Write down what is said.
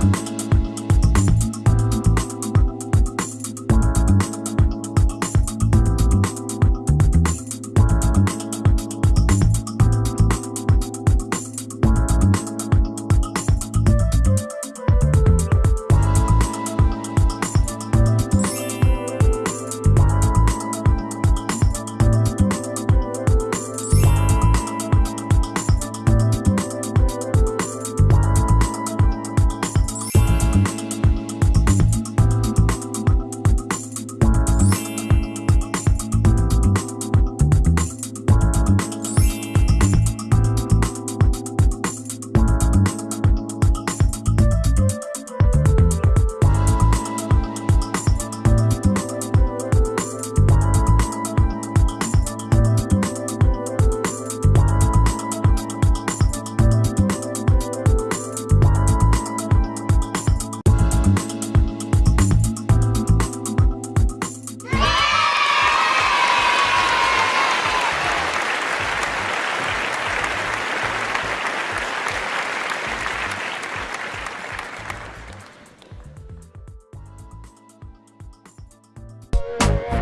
Bye. Bye.